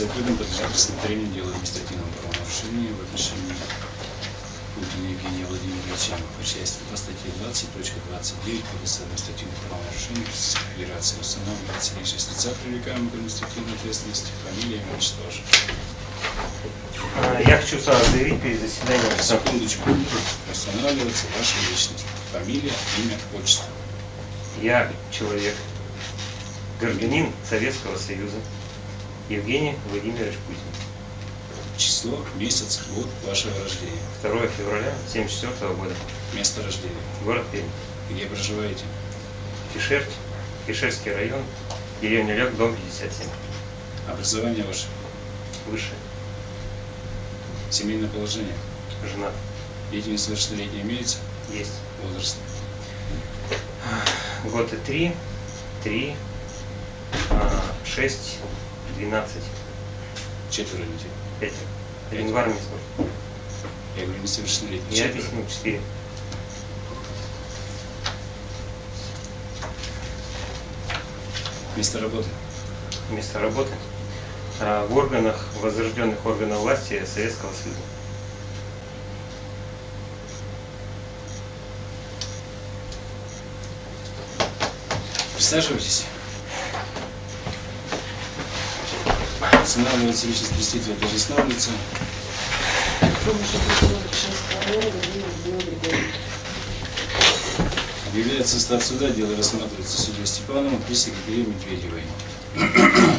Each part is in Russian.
Объявляется открытым, подлежит рассмотрению дела административного правонарушения в отношении Путина Евгения Владимировича по части по статье 20.29 Кодекса административных правонарушений Российской Федерации устанавливается личность лица, привлекаемого к административной ответственности, фамилия, имя, ваше. А, Я хочу сразу заявить перед заседанием, Секундочку. Устанавливается ваша личность, фамилия, имя, отчество. я человек, гражданин Советского Союза, Евгений Владимирович Путин. Число, месяц, год вашего рождения. 2 февраля 1974 года. Место рождения. Город Пермь. Где проживаете? Кишерть, Кишерский район, деревня Лег, дом 57. Образование ваше. Выше. Семейное положение. Женат. Дети несовершеннолетние имеются? Есть. Возраст. Годы 3, 3, 6, 12, Четверо детей. 5. Январь месяц. Я говорю, несовершеннолетние. Я объясню 4. Место работы. Место работы а, в органах, возрожденных органах власти Советского Союза. Присаживайтесь. Устанавливается личность представителя лица. Объявляется состав суда, дело рассматривается судьей Степановым при секретаре Медведевой.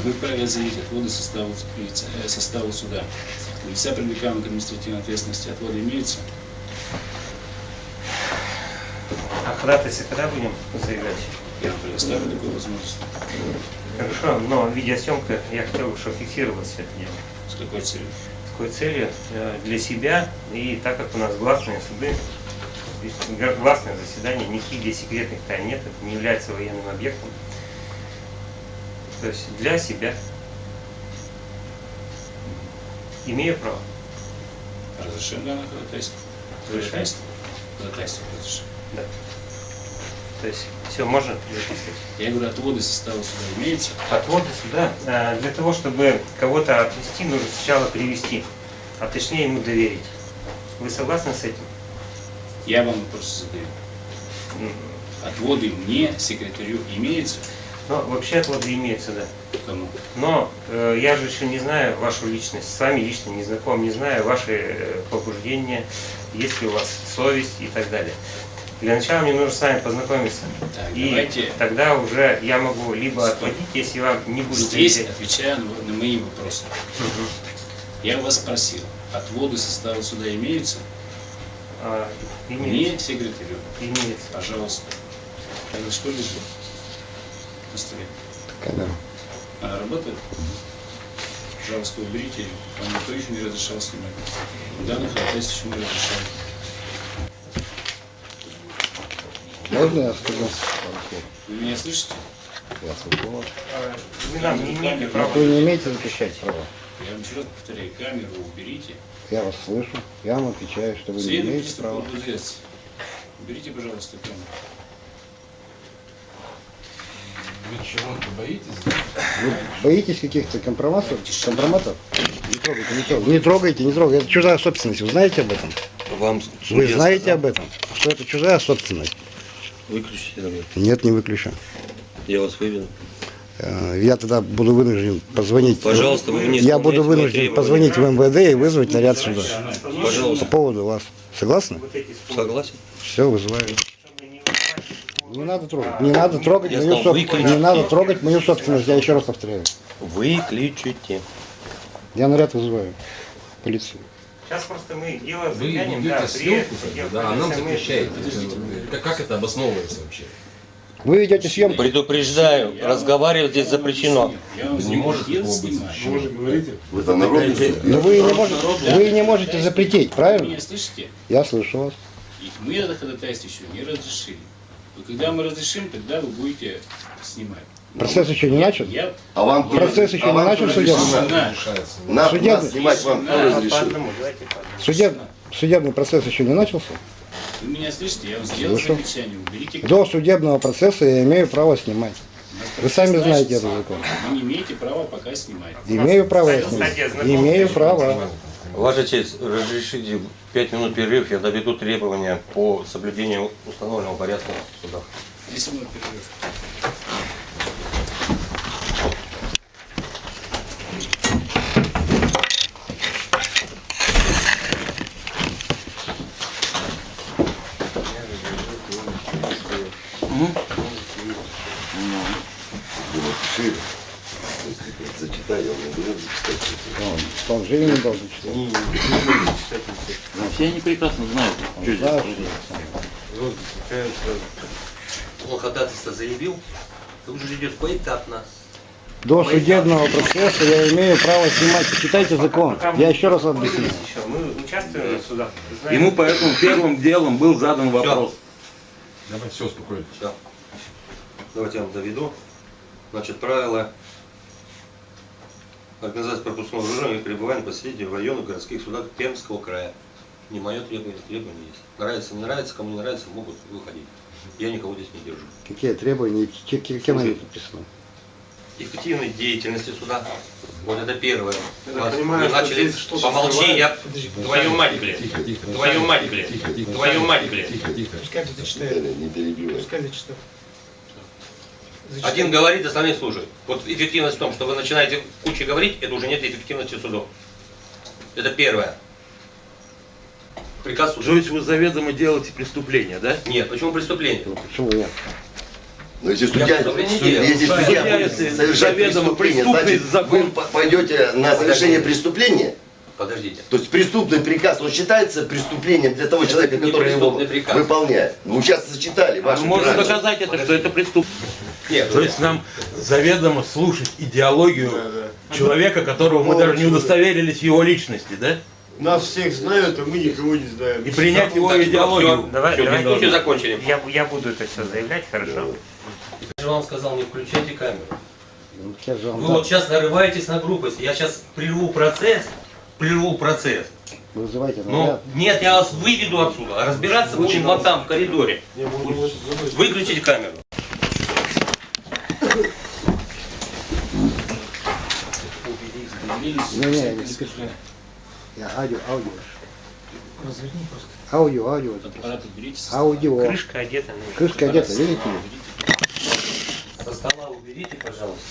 Вы вправе заявить отводы составу, э, составу суда. У лица, привлекаемого к административной ответственности, отводы имеются? А ходатайство когда будем заявлять? Я предоставлю такую возможность. Хорошо, но видеосъемка, я хотел бы, чтобы фиксировалось все это дело. С какой целью? С какой целью? Э, Для себя, и так как у нас гласные суды, гласное заседание, никаких здесь секретных тайн нет, это не является военным объектом. То есть для себя. Имею право. Разрешен данное ходатайство? Ходатайство? Ходатайство разрешено. Да. То есть все можно записывать. Я говорю, отводы состава суда имеются? Отводы сюда. э, Для того, чтобы кого-то отвести, нужно сначала привести, а точнее ему доверить. Вы согласны с этим? Я вам вопрос задаю. Отводы мне, секретарю, имеются? Ну, вообще отводы имеются, да. Кому? Но э, я же еще не знаю вашу личность, с вами лично не знаком, не знаю ваши э, побуждения, есть ли у вас совесть и так далее. Для начала мне нужно с вами познакомиться. Так, и давайте тогда уже я могу либо Стоп. отводить, если вам не будет здесь, доверять. отвечая на, на мои вопросы. Мгм. Я вас спросил, отводы состава суда имеются? А, Мне, имеется. секретарю, Имеется. пожалуйста. Это что лежит на столе? Камера. Она работает? Пожалуйста, уберите. Вам никто еще не разрешал снимать. Данных ходатайств еще не разрешал. Можно я скажу? Вы меня слышите? Я слышу вас. А, Вы нам не имеете права. вы не имеете запрещать права. Я вам еще раз повторяю, камеру уберите. Я вас слышу. Я вам отвечаю, что вы не имеете права. ОБДС. Уберите, пожалуйста, камеру. Вы чего-то боитесь? Вы боитесь каких-то компроматов? Компроматов? Не трогайте, не трогайте. Не трогайте, не трогайте. Это чужая собственность. Вы знаете об этом? Вам Вы знаете сказал, об этом? Что это чужая собственность? Выключите. Нет, не выключу. Я вас выведу. Э, Я тогда буду вынужден позвонить. Пожалуйста, вы не Я буду вынужден позвонить в МВД и вызвать наряд сюда. Пожалуйста. По поводу вас. Согласны? Согласен? Все, вызываю. Не надо трогать. Не надо трогать Я мою сказал, собственность. выключи. Не надо трогать мою собственность. Я еще раз повторяю. Выключите. Я наряд вызываю. Полицию. Сейчас просто мы дело Вы взглянем, да, бы, да, а нам Как, как это обосновывается вообще? Вы ведете съемку. Предупреждаю, Я разговаривать здесь запрещено. объяснил. Я вам Не может такого быть. Вы говорите. Вы там народные? Но вы не можете, вы не можете запретить, Вы правильно? меня слышите? Я слышу вас. И мы это ходатайство еще не разрешили. Но когда мы разрешим, тогда вы будете снимать. Процесс еще не начат? Я А вам Процесс еще а не начал судебный? Нас, Судебный. снимать вам кто разрешил? Судеб, судебный процесс еще не начался? Вы меня слышите? Я вам сделал Слышу. замечание. Уберите До судебного процесса я имею право снимать. Вы сами знаете этот закон. Вы не имеете права пока снимать. Имею право я снимать. Имею право. Ваша честь, разрешите пять минут перерыв, я доведу требования по соблюдению установленного порядка в судах. 10 минут перерыв. Зачитай, я не буду зачитать. Он, он же и не должен читать. Все они прекрасно знают, Он что здесь знает, происходит. Он ходатайство заявил, тут же идет поэтапно. До судебного процесса я имею право снимать. Читайте закон. Я еще раз объясню. Мы участвуем в судах. Ему поэтому первым делом был задан вопрос. Давай, все, успокойтесь. Давайте я вам доведу. Значит, правила организации пропускного движения и пребывания посетителей в районах городских судах Пермского края. Не мое требование, требование есть. Нравится, не нравится, кому не нравится, могут выходить. Я никого здесь не держу. Какие требования, кем они написаны? Эффективной деятельности суда. Вот это первое. Я Вас- понимаю, вы начали, помолчи, я... Твою мать, блядь. Твою мать, блядь. Твою мать, блядь. Пускай кто-то читает. Не перебивай. Пускай зачитает. Один говорит, остальные слушают. Вот эффективность в том, что вы начинаете кучу говорить, это уже нет эффективности судов. Это первое. Приказ суда. То есть вы заведомо делаете преступление, да? Нет, почему преступление? Ну, Почему нет? Но если судья, делал. если судья Судья, будет если совершать заведомо преступление, значит, закон- вы по- пойдете на совершение преступления, Подождите. то есть преступный приказ, он считается преступлением для того Это человека, который его приказ. выполняет. Ну, сейчас зачитали, А можем граждане. доказать это, что это преступление. Нет, То есть нам заведомо слушать идеологию человека, которого мы даже не удостоверились в его личности, да? Нас всех знают, а мы никого не знаем. И принять его Так, идеологию. Давай, Все, давай. дискуссию закончили. Я, я буду это все заявлять, хорошо? Я же вам сказал, не включайте камеру. Ну, Вы вот сейчас нарываетесь на грубость. Я сейчас прерву процесс, прерву процесс. Вызывайте Ну, нет, я вас выведу отсюда. А разбираться будем вот там, в коридоре. Выключите камеру. Не, не, не спешу. Я аудио, аудио. Аудио, аудио. записываю. Аппарат уберите. Аудио. Крышка одета. ну, Крышка одета, видите? Со стола уберите, пожалуйста.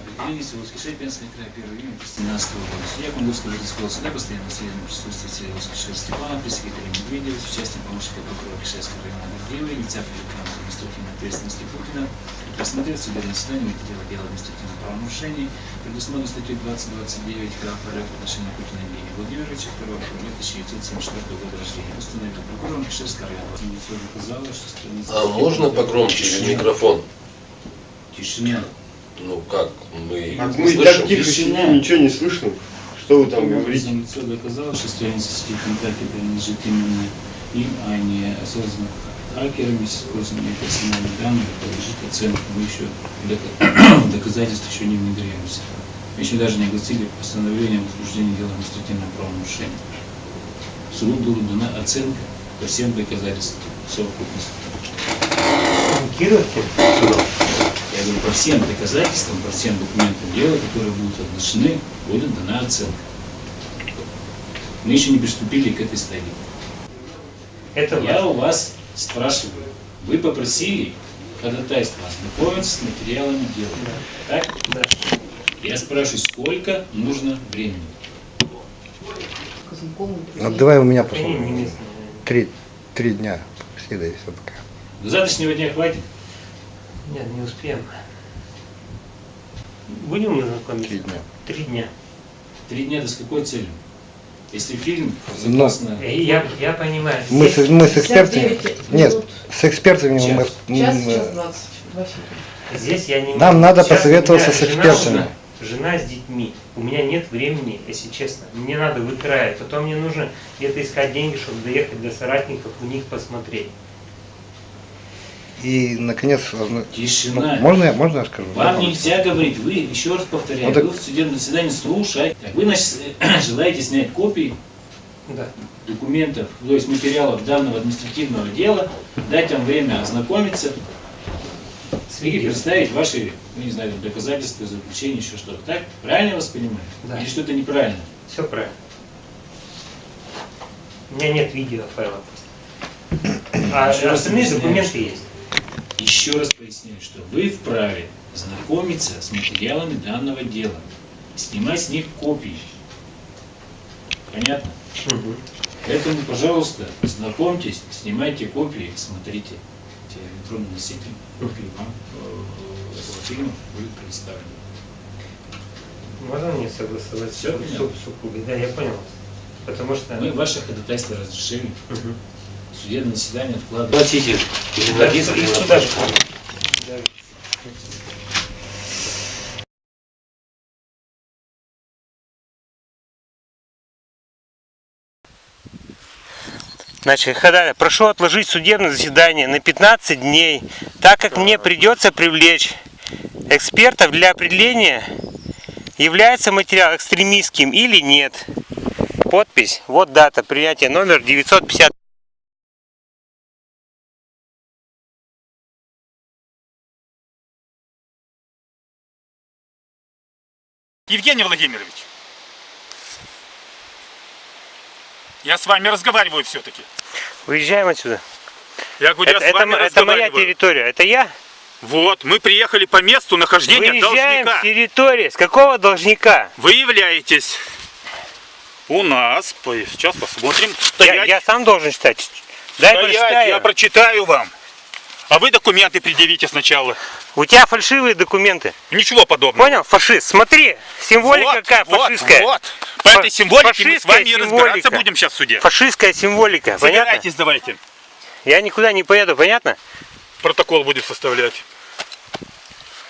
Определились в Воскрешение края 1 июня 2013 года. Судья Кунгурского городского суда постоянно присутствии Сергея Воскрешения Степана, пресс-секретаря Медведева, с участием помощника прокурора Кишевского района Гордеева, инициатора финансовой административной ответственности Путина, рассмотрел судебное заседание материала дела административного правонарушений, предусмотрено статьей 2029 КАП РФ в отношении Путина Евгения Владимировича, 2 апреля 1974 года рождения. Установил прокурором Кишевского района. Что страница... А можно погромче микрофон? Тишина. Ну как, мы Так не мы слышим. так тихо сидим, ничего не слышно. Что вы там говорите? лицо доказало, что страница сети ВКонтакте принадлежит именно им, а не осознанно хакерами с использованием персональных данных подлежит оценке. Мы еще дока- доказательств еще не внедряемся. Мы еще даже не огласили постановление о возбуждении дела административного правонарушения. Суду была дана оценка по всем доказательствам совокупности. Я говорю, по всем доказательствам, по всем документам дела, которые будут оглашены, будет дана оценка. Мы еще не приступили к этой стадии. Это Я важно. у вас спрашиваю, вы попросили ходатайство ознакомиться с материалами дела. Так? Да. Я спрашиваю, сколько нужно времени? Ну, давай у меня местные. Три, три дня. Всегда все пока. До завтрашнего дня хватит? Нет, не успеем. Будем знакомиться? Три дня. Три дня. Три дня, да с какой целью? Если фильм, Но- согласно... Э, Я, я понимаю. Мы с, мы с экспертами. 59 Нет, с экспертами мы. Час. м, Час, час двадцать. Два фильма. Здесь я не Нам надо Сейчас посоветоваться с экспертами. жена- Жена с детьми. У меня нет времени, если честно. Мне надо в крае. Потом мне нужно где-то искать деньги, чтобы доехать до соратников, у них посмотреть. И, наконец, Тишина. можно, я, можно я скажу? Вам нельзя говорить, вы, еще раз повторяю, Ну так- вы в судебном заседании слушаете. Так, Вы, значит, желаете снять копии Да. документов, то есть материалов данного административного дела, дать вам время ознакомиться. И представить ваши, ну не знаю, доказательства, заключения, еще что-то. Так? Правильно я вас понимаю? Да. Или что-то неправильно? Все правильно. У меня нет видео файла просто. А раз остальные документы есть. Еще раз поясняю, что вы вправе знакомиться с материалами данного дела, снимать с них копии. Понятно? Мгм. Поэтому, пожалуйста, знакомьтесь, снимайте копии, смотрите. Те электронные носители копии вам э, этого фильма будет представлен. Можно мне согласовать понятно? суп-? Да, я понял. Потому что... Мы ваше ходатайство разрешили. Мгм. Судебное заседание откладывается. Платите. Да. Значит, Хадаля, прошу отложить судебное заседание на 15 дней, так как мне придется привлечь экспертов для определения, является материал экстремистским или нет. Подпись, вот дата принятия, номер 950. Евгений Владимирович, я с вами разговариваю все-таки. Выезжаем отсюда. Я говорю, Это, я с вами это моя территория, это я? Вот, мы приехали по месту нахождения Выезжаем должника. с территории. С какого должника? Вы являетесь у нас, сейчас посмотрим, Я, я сам должен читать. Дай стоять, прочитаю. я прочитаю вам. А вы документы предъявите сначала. У тебя фальшивые документы. Ничего подобного. Понял? Фашист. Смотри, символика вот, какая вот, фашистская. Вот, По этой символике мы с фашистская вами и разбираться символика. будем сейчас в суде. Фашистская символика. Понятно? Собирайтесь давайте. Я никуда не поеду, понятно? Протокол будет составлять.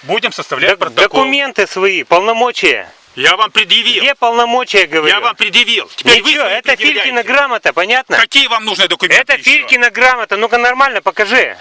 Будем составлять Док- протокол. документы свои, полномочия. Я вам предъявил. Где полномочия, говорю? Я вам предъявил. Теперь вы Ничего, свои это. Филькина грамота, понятно? Какие вам нужны документы Это еще? Филькина грамота. Ну-ка нормально покажи.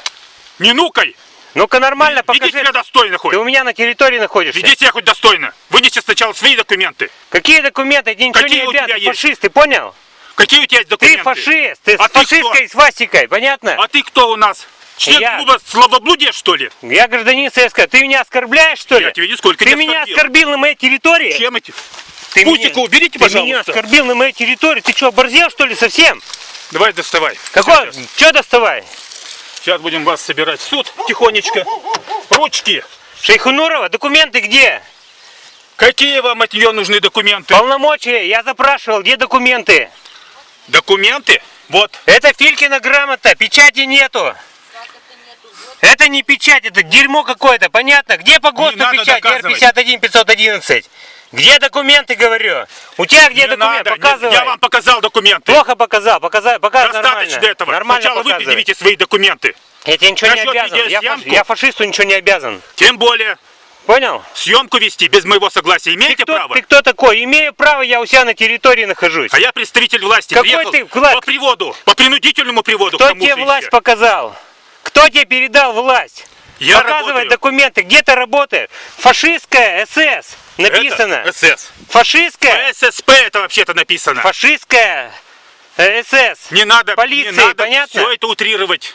Не нукай. Ну-ка нормально Веди покажи. себя достойно хоть. Ты у меня на территории находишься. Веди себя хоть достойно. Вынеси сначала свои документы. Какие документы? Тебе ничего Какие не у тебя обязан. есть? Фашист, ты понял? Какие у тебя есть Ты документы? фашист. Ты А с ты фашистской кто? свастикой, понятно? А ты кто у нас? Член Я. клуба Славоблудия, что ли? Я гражданин СССР. Ты меня оскорбляешь, что ли? Я тебя нисколько Ты не меня оскорбил. оскорбил на моей территории? Чем эти? Ты Пусика уберите, Ты меня пожалуйста. оскорбил на моей территории. Ты что, оборзел, что ли, совсем? Давай доставай. Какой? Что доставай? Сейчас будем вас собирать в суд тихонечко. Ручки. Шейхунурова, документы где? Какие вам от нее нужны документы? Полномочия, я запрашивал, где документы? Документы? Вот. Это Филькина грамота, печати нету. Это не печать, это дерьмо какое-то, понятно? Где по ГОСТу печать? доказывать. Р-51 511. Где документы, говорю? У тебя где Не документы? надо, не- Показывай. Я вам показал документы. Плохо показал, показал, показывай Достаточно нормально. этого. Нормально Сначала вы показывай. предъявите свои документы. Я тебе ничего не Насчет обязан. Я, фаш- я фашисту ничего не обязан. Тем более, Понял? съемку вести без моего согласия Ты имеете кто, право? ты кто такой? Имею право, я у себя на территории нахожусь. А я представитель власти. Какой Приехал ты власть? по приводу, по принудительному приводу. Кто тебе власть еще. показал? Кто тебе передал власть? Я Показывай работаю. документы. Где ты работаешь? Фашистская СС. Написано. Это СС. Фашистская. ССП это вообще-то написано. Фашистская э, СС. Не надо, Полиции, не надо понятно? все это утрировать.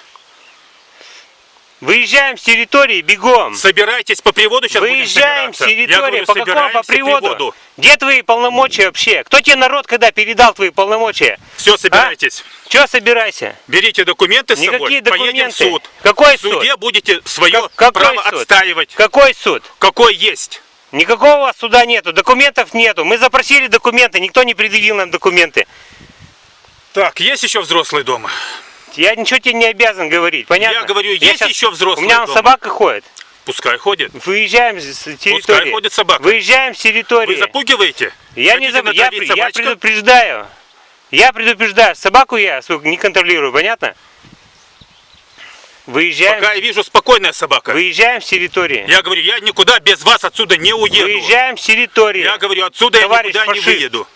Выезжаем с территории бегом. Собирайтесь по приводу, сейчас Выезжаем с территории. говорю, По какому по собираемся приводу? Где твои полномочия вообще? Кто тебе народ когда передал твои полномочия? Все, собирайтесь. Че собирайся? Берите документы с собой, Никакие поедем в документы. суд. Какой В суде суд? будете свое Как- право суд? отстаивать. Какой суд? Какой есть. Никакого у вас суда нету, документов нету. Мы запросили документы, никто не предъявил нам документы. Так, есть еще взрослый дома? Я ничего тебе не обязан говорить, понятно? Я говорю, Я есть щас- еще У взрослый меня дома? собака ходит. Пускай ходит. Выезжаем с территории. Пускай ходит собака. Выезжаем с территории. Вы запугиваете? Я не Хотите я, натравить при- я предупреждаю. Я предупреждаю. Собаку я не контролирую, понятно? Выезжаем, Пока я вижу спокойная собака. выезжаем с территории. Я говорю, я никуда без вас отсюда не уеду. Выезжаем с территории. Я говорю, отсюда Товарищ я никуда не фашист. выеду.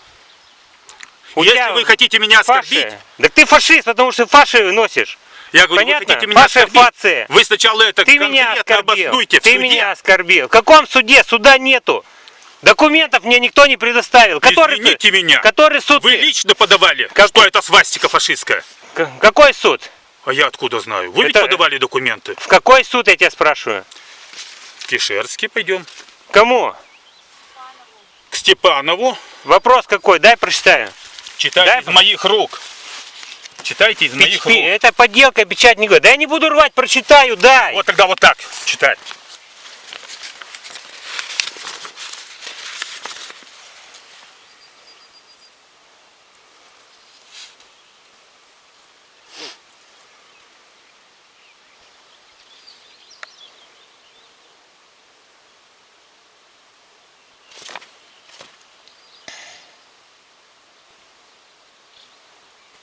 У Если тебя вы хотите меня фаши. оскорбить, Так ты фашист, потому что фаши носишь. я говорю, Понятно? вы хотите меня Фаши оскорбить, фация. вы сначала это Ты меня оскорбил. в Ты суде. меня оскорбил. В каком суде? Суда нету. Документов мне никто не предоставил. Который, Извините меня. который суд? Вы ты? лично подавали, Как- что это свастика фашистская. К- Какой суд? А я откуда знаю? Вы ведь Это- подавали документы. В какой суд я тебя спрашиваю? Кишерский пойдем. Кому? К Степанову. Вопрос какой? Дай прочитаю. Читайте Дай из по- моих рук. Читайте из моих Пи- рук. Это подделка, печать не говорит. Да я не буду рвать, прочитаю, дай. Вот тогда вот так читай.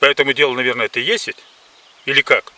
По этому делу, наверное, это есть ведь? Или как?